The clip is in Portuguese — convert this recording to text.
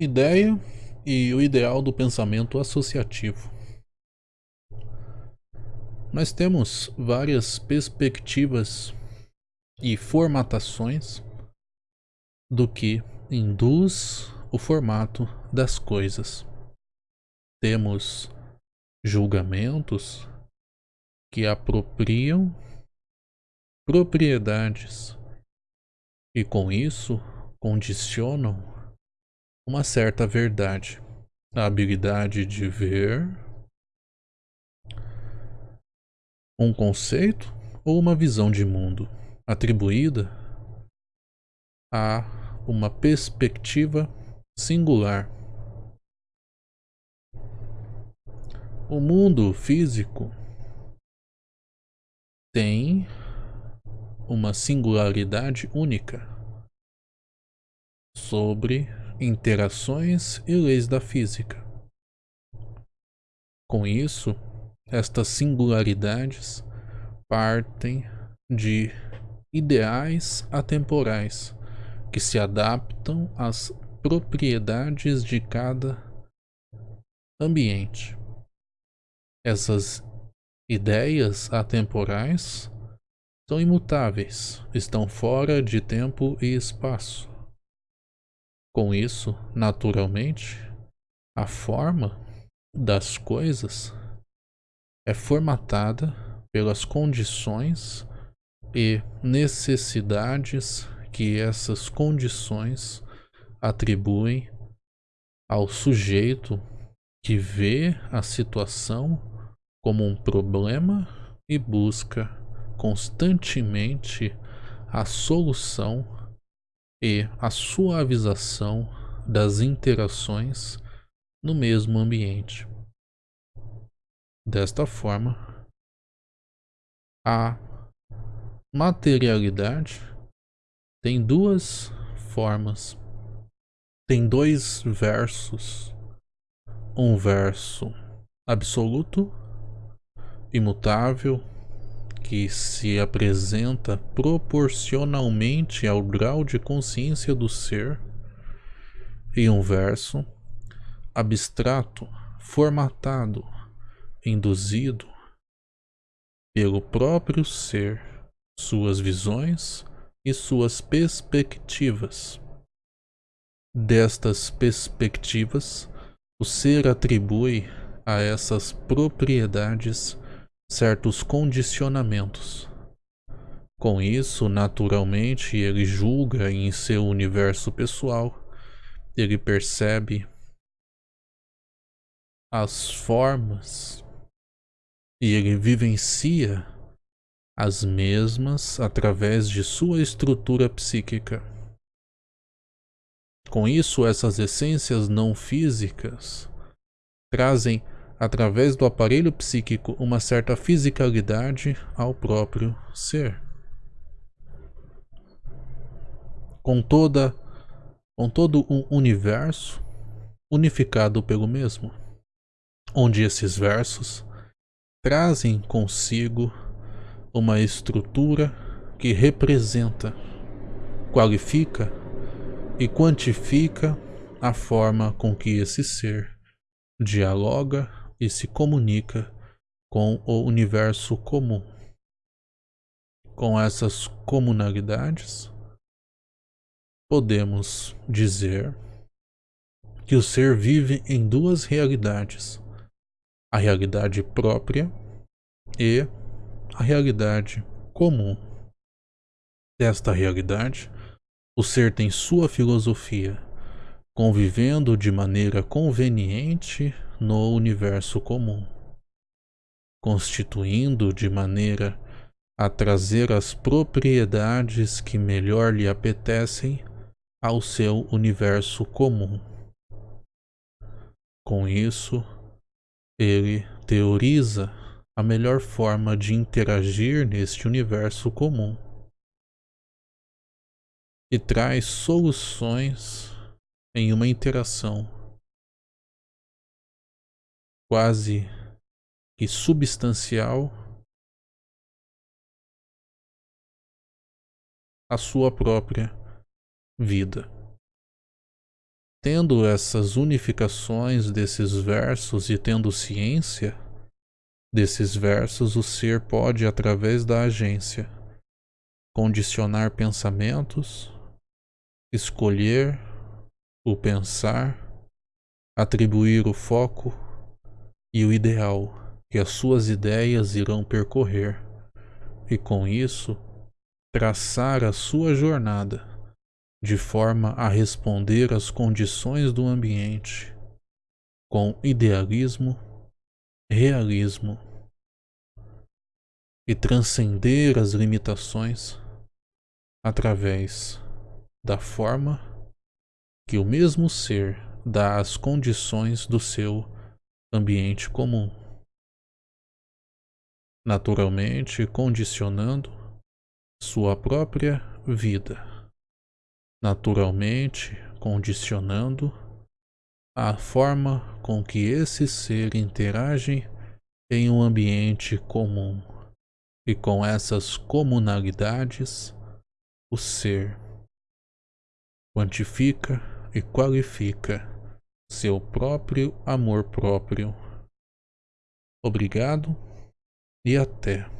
Ideia e o ideal do pensamento associativo. Nós temos várias perspectivas e formatações do que induz o formato das coisas. Temos julgamentos que apropriam propriedades e com isso condicionam uma certa verdade, a habilidade de ver um conceito ou uma visão de mundo atribuída a uma perspectiva singular. O mundo físico tem uma singularidade única sobre interações e leis da física. Com isso, estas singularidades partem de ideais atemporais que se adaptam às propriedades de cada ambiente. Essas ideias atemporais são imutáveis, estão fora de tempo e espaço. Com isso, naturalmente, a forma das coisas é formatada pelas condições e necessidades que essas condições atribuem ao sujeito que vê a situação como um problema e busca constantemente a solução e a suavização das interações no mesmo ambiente. Desta forma, a materialidade tem duas formas. Tem dois versos. Um verso absoluto, imutável, que se apresenta proporcionalmente ao grau de consciência do ser, e um verso abstrato, formatado, induzido pelo próprio ser, suas visões e suas perspectivas. Destas perspectivas, o ser atribui a essas propriedades certos condicionamentos. Com isso, naturalmente, ele julga em seu universo pessoal, ele percebe as formas e ele vivencia as mesmas através de sua estrutura psíquica. Com isso, essas essências não físicas trazem através do aparelho psíquico, uma certa fisicalidade ao próprio ser. Com toda com todo um universo unificado pelo mesmo, onde esses versos trazem consigo uma estrutura que representa, qualifica e quantifica a forma com que esse ser dialoga e se comunica com o universo comum. Com essas comunalidades, podemos dizer que o ser vive em duas realidades: a realidade própria e a realidade comum. Desta realidade, o ser tem sua filosofia, convivendo de maneira conveniente no universo comum, constituindo de maneira a trazer as propriedades que melhor lhe apetecem ao seu universo comum. Com isso, ele teoriza a melhor forma de interagir neste universo comum e traz soluções em uma interação quase que substancial à sua própria vida. Tendo essas unificações desses versos e tendo ciência desses versos, o ser pode, através da agência, condicionar pensamentos, escolher o pensar, atribuir o foco e o ideal que as suas ideias irão percorrer, e com isso traçar a sua jornada de forma a responder às condições do ambiente com idealismo, realismo e transcender as limitações através da forma que o mesmo ser dá às condições do seu ambiente comum, naturalmente condicionando sua própria vida, naturalmente condicionando a forma com que esse ser interage em um ambiente comum. E com essas comunalidades, o ser quantifica e qualifica seu próprio amor próprio. Obrigado e até.